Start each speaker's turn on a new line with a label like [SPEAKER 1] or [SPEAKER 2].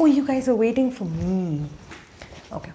[SPEAKER 1] Oh, you guys are waiting for me. Okay.